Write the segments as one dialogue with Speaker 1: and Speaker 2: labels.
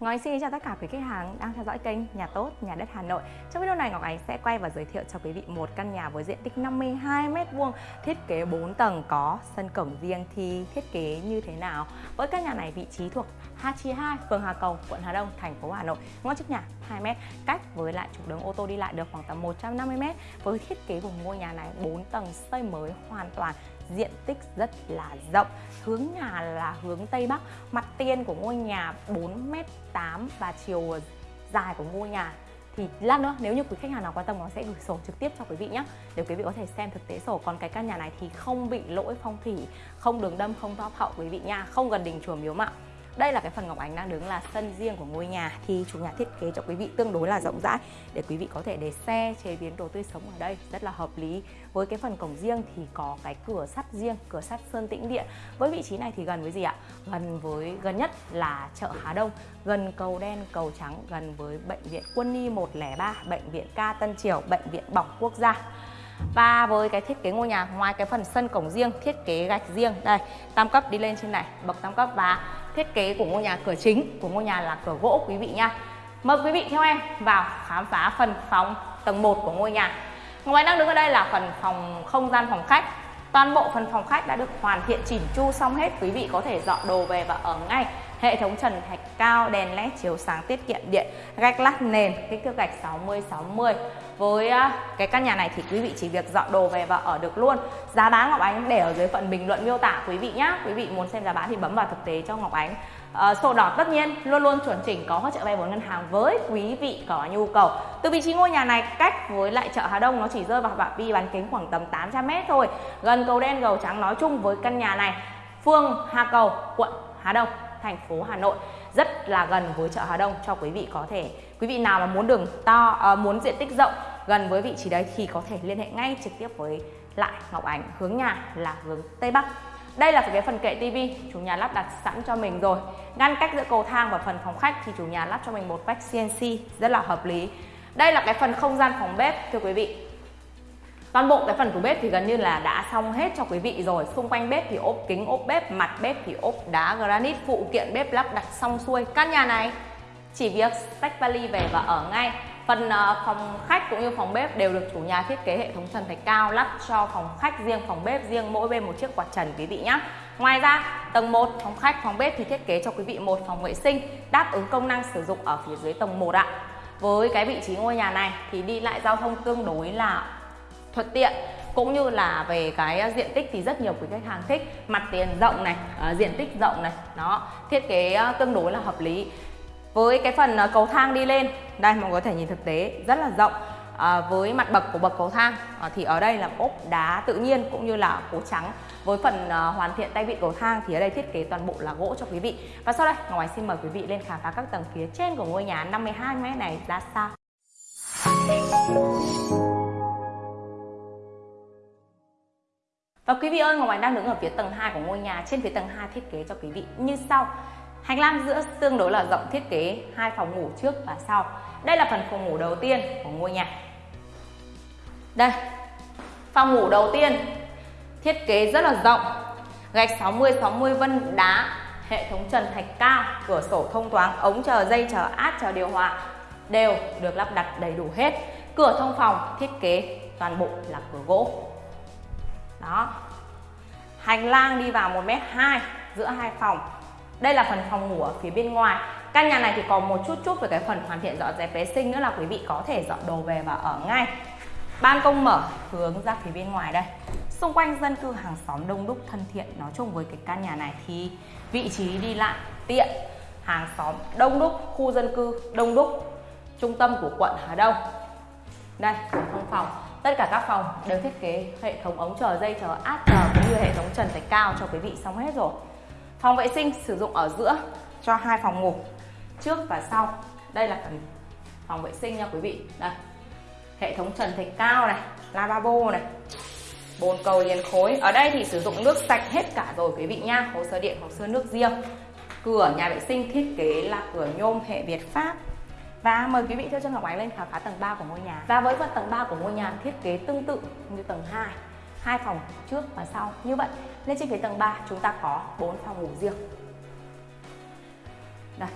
Speaker 1: Ngọc Ánh xin chào tất cả quý khách hàng đang theo dõi kênh Nhà Tốt, Nhà Đất Hà Nội. Trong video này Ngọc Ánh sẽ quay và giới thiệu cho quý vị một căn nhà với diện tích 52 m2, thiết kế 4 tầng có sân cổng riêng thì thiết kế như thế nào. Với căn nhà này vị trí thuộc Hà Chi 2, phường Hà Cầu, quận Hà Đông, thành phố Hà Nội. Ngõ trước nhà 2 m, cách với lại trục đường ô tô đi lại được khoảng tầm 150 m. Với thiết kế của ngôi nhà này 4 tầng xây mới hoàn toàn diện tích rất là rộng, hướng nhà là hướng tây bắc. Mặt tiền của ngôi nhà 4m8 và chiều dài của ngôi nhà thì lát nữa, nếu như quý khách hàng nào quan tâm nó sẽ gửi sổ trực tiếp cho quý vị nhé để quý vị có thể xem thực tế sổ. Còn cái căn nhà này thì không bị lỗi phong thủy, không đường đâm, không top hậu quý vị nha, không gần đình chùa miếu mạo đây là cái phần Ngọc Ánh đang đứng là sân riêng của ngôi nhà thì chủ nhà thiết kế cho quý vị tương đối là rộng rãi để quý vị có thể để xe chế biến đồ tươi sống ở đây rất là hợp lý. Với cái phần cổng riêng thì có cái cửa sắt riêng, cửa sắt sơn tĩnh điện. Với vị trí này thì gần với gì ạ? Gần với gần nhất là chợ Hà Đông, gần cầu đen, cầu trắng, gần với bệnh viện Quân y 103, bệnh viện Ca Tân Triều, bệnh viện Bỏng Quốc gia. Và với cái thiết kế ngôi nhà ngoài cái phần sân cổng riêng, thiết kế gạch riêng đây, tam cấp đi lên trên này, bậc tam cấp và thiết kế của ngôi nhà cửa chính của ngôi nhà là cửa gỗ quý vị nha. Mời quý vị theo em vào khám phá phần phòng tầng 1 của ngôi nhà. ngoài đang đứng ở đây là phần phòng không gian phòng khách. Toàn bộ phần phòng khách đã được hoàn thiện chỉnh chu xong hết, quý vị có thể dọn đồ về và ở ngay hệ thống trần thạch cao, đèn led chiếu sáng tiết kiệm điện, gạch lát nền, kích thước gạch 60 60. Với cái căn nhà này thì quý vị chỉ việc dọn đồ về và ở được luôn. Giá bán Ngọc Ánh để ở dưới phần bình luận miêu tả quý vị nhé. Quý vị muốn xem giá bán thì bấm vào thực tế cho Ngọc Ánh. à, sổ đỏ tất nhiên luôn luôn chuẩn chỉnh có hỗ trợ vay vốn ngân hàng với quý vị có nhu cầu. Từ vị trí ngôi nhà này cách với lại chợ Hà Đông nó chỉ rơi vào phạm vi bán kính khoảng tầm 800 m thôi. Gần cầu đen cầu trắng nói chung với căn nhà này. Phương Hà Cầu, quận Hà Đông thành phố Hà Nội rất là gần với chợ Hà Đông cho quý vị có thể quý vị nào mà muốn đường to ờ, muốn diện tích rộng gần với vị trí đấy thì có thể liên hệ ngay trực tiếp với lại Ngọc Ánh hướng nhà là hướng Tây Bắc. Đây là cái phần kệ tivi chủ nhà lắp đặt sẵn cho mình rồi. Ngăn cách giữa cầu thang và phần phòng khách thì chủ nhà lắp cho mình một vách CNC rất là hợp lý. Đây là cái phần không gian phòng bếp thưa quý vị. Toàn bộ cái phần của bếp thì gần như là đã xong hết cho quý vị rồi. Xung quanh bếp thì ốp kính ốp bếp, mặt bếp thì ốp đá granite. Phụ kiện bếp lắp đặt xong xuôi. Căn nhà này chỉ việc tách vali về và ở ngay. Phần ờ, phòng khách cũng như phòng bếp đều được chủ nhà thiết kế hệ thống trần thạch cao lắp cho phòng khách riêng, phòng bếp riêng mỗi bên một chiếc quạt trần quý vị nhé. Ngoài ra, tầng 1 phòng khách, phòng bếp thì thiết kế cho quý vị một phòng vệ sinh đáp ứng công năng sử dụng ở phía dưới tầng 1 ạ. Với cái vị trí ngôi nhà này thì đi lại giao thông tương đối là thuận tiện cũng như là về cái diện tích thì rất nhiều quý khách hàng thích mặt tiền rộng này ờ, diện tích rộng này nó thiết kế ờ, tương đối là hợp lý với cái phần à, cầu thang đi lên đây mọi người có thể nhìn thực tế rất là rộng à, với mặt bậc của bậc cầu thang à, thì ở đây là ốp đá tự nhiên cũng như là gỗ trắng với phần à, hoàn thiện tay vịn cầu thang thì ở đây thiết kế toàn bộ là gỗ cho quý vị và sau đây ngoài xin mời quý vị lên khám phá các tầng phía trên của ngôi nhà 52 m này ra sao Và quý vị ơi, Ngọc Ánh đang đứng ở phía tầng 2 của ngôi nhà. Trên phía tầng 2 thiết kế cho quý vị như sau. Hành lang giữa tương đối là rộng thiết kế hai phòng ngủ trước và sau. Đây là phần phòng ngủ đầu tiên của ngôi nhà. Đây. Phòng ngủ đầu tiên thiết kế rất là rộng. Gạch 60 60 vân đá, hệ thống trần thạch cao, cửa sổ thông thoáng, ống chờ dây chờ át chờ điều hòa đều được lắp đặt đầy đủ hết. Cửa thông phòng thiết kế toàn bộ là cửa gỗ đó hành lang đi vào 1m2 giữa hai phòng đây là phần phòng ngủ ở phía bên ngoài. Căn nhà này thì có một chút chút về cái phần hoàn thiện dọn dẹp vệ sinh nữa là quý vị có thể dọn đồ về và ở ngay. Ban công mở hướng ra phía bên ngoài đây. Xung quanh dân cư hàng xóm đông đúc thân thiện, nói chung với cái căn nhà này thì vị trí đi lại tiện. Hàng xóm đông đúc, khu dân cư đông đúc, trung tâm của quận Hà Đông. Đây phòng phòng. Tất cả các phòng đều thiết kế hệ thống ống chờ dây chờ át chờ cũng như hệ thống trần thạch cao cho quý vị xong hết rồi phòng vệ sinh sử dụng ở giữa cho hai phòng ngủ trước và sau. Đây là phần phòng vệ sinh nha quý vị. Đây hệ thống trần thạch cao này lavabo này bồn cầu liền khối. Ở đây thì sử dụng nước sạch hết cả rồi quý vị nha. Hồ sơ điện hồ sơ nước riêng. Cửa nhà vệ sinh thiết kế là cửa nhôm hệ Việt Pháp. Và mời quý vị theo chân Ngọc Ánh lên khám phá tầng 3 của ngôi nhà. Và với phần tầng 3 của ngôi nhà thiết kế tương tự như tầng 2, hai phòng trước và sau. Như vậy, lên trên phía tầng 3 chúng ta có 4 phòng ngủ riêng. Đây.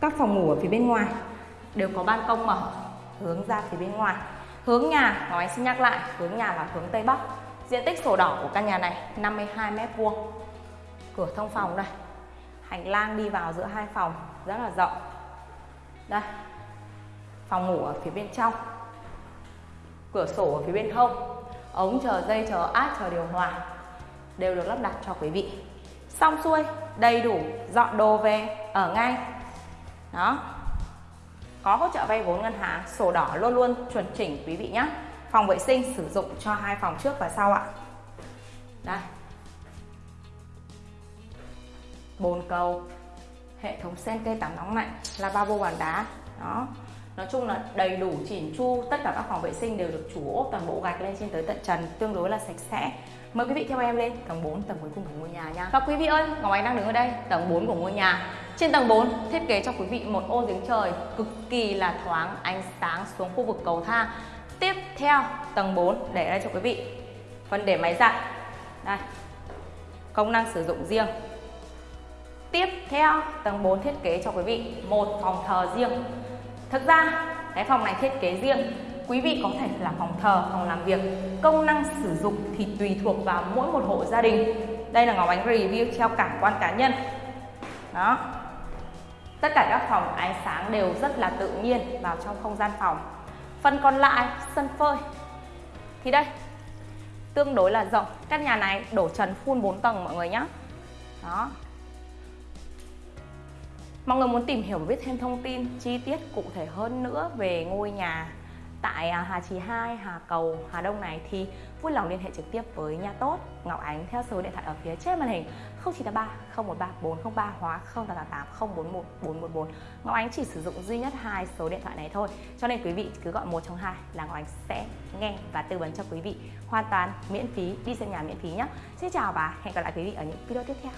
Speaker 1: các phòng ngủ ở phía bên ngoài đều có ban công mở, hướng ra phía bên ngoài. Hướng nhà nói xin nhắc lại, hướng nhà là hướng Tây Bắc. Diện tích sổ đỏ của căn nhà này 52 mét vuông. Cửa thông phòng đây. Hành lang đi vào giữa hai phòng, rất là rộng. Đây. Phòng ngủ ở phía bên trong. Cửa sổ ở phía bên hông ống chờ dây chờ át chờ điều hòa đều được lắp đặt cho quý vị. Xong xuôi, đầy đủ dọn đồ về ở ngay. Đó. Có hỗ trợ vay vốn ngân hàng, sổ đỏ luôn luôn chuẩn chỉnh quý vị nhé phòng vệ sinh sử dụng cho hai phòng trước và sau ạ. Đây. Bồn cầu, hệ thống sen cây tắm nóng lạnh là ba bô bàn đá. Đó nói chung là đầy đủ chỉn chu, tất cả các phòng vệ sinh đều được chủ ốp toàn bộ gạch lên trên tới tận trần, tương đối là sạch sẽ. Mời quý vị theo em lên, tầng 4 tầng cuối cùng của ngôi nhà nha. Và quý vị ơi, ngọc anh đang đứng ở đây, tầng 4 của ngôi nhà. Trên tầng 4 thiết kế cho quý vị một ô giếng trời cực kỳ là thoáng, ánh sáng xuống khu vực cầu thang. Tiếp theo, tầng 4 để đây cho quý vị. Phần để máy giặt. Đây, công năng sử dụng riêng. Tiếp theo, tầng 4 thiết kế cho quý vị một phòng thờ riêng thực ra, cái phòng này thiết kế riêng, quý vị có thể là phòng thờ, phòng làm việc, công năng sử dụng thì tùy thuộc vào mỗi một hộ gia đình. Đây là ngọc ánh review theo cảm quan cá nhân. Đó. Tất cả các phòng ánh sáng đều rất là tự nhiên vào trong không gian phòng. Phần còn lại, sân phơi. Thì đây, tương đối là rộng. Căn nhà này đổ trần full 4 tầng, mọi người nhé đó. Mọi người muốn tìm hiểu và biết thêm thông tin chi tiết cụ thể hơn nữa về ngôi nhà tại à, Hà Trì 2, Hà Cầu, Hà Đông này thì vui lòng liên hệ trực tiếp với nhà tốt Ngọc Ánh theo số điện thoại ở phía trên màn hình 0983 013 403 hóa 0888 041 414. Ngọc Ánh chỉ sử dụng duy nhất hai số điện thoại này thôi. Cho nên quý vị cứ gọi một trong hai là Ngọc Ánh sẽ nghe và tư vấn cho quý vị hoàn toàn miễn phí đi xem nhà miễn phí nhé. Xin chào và hẹn gặp lại quý vị ở những video tiếp theo.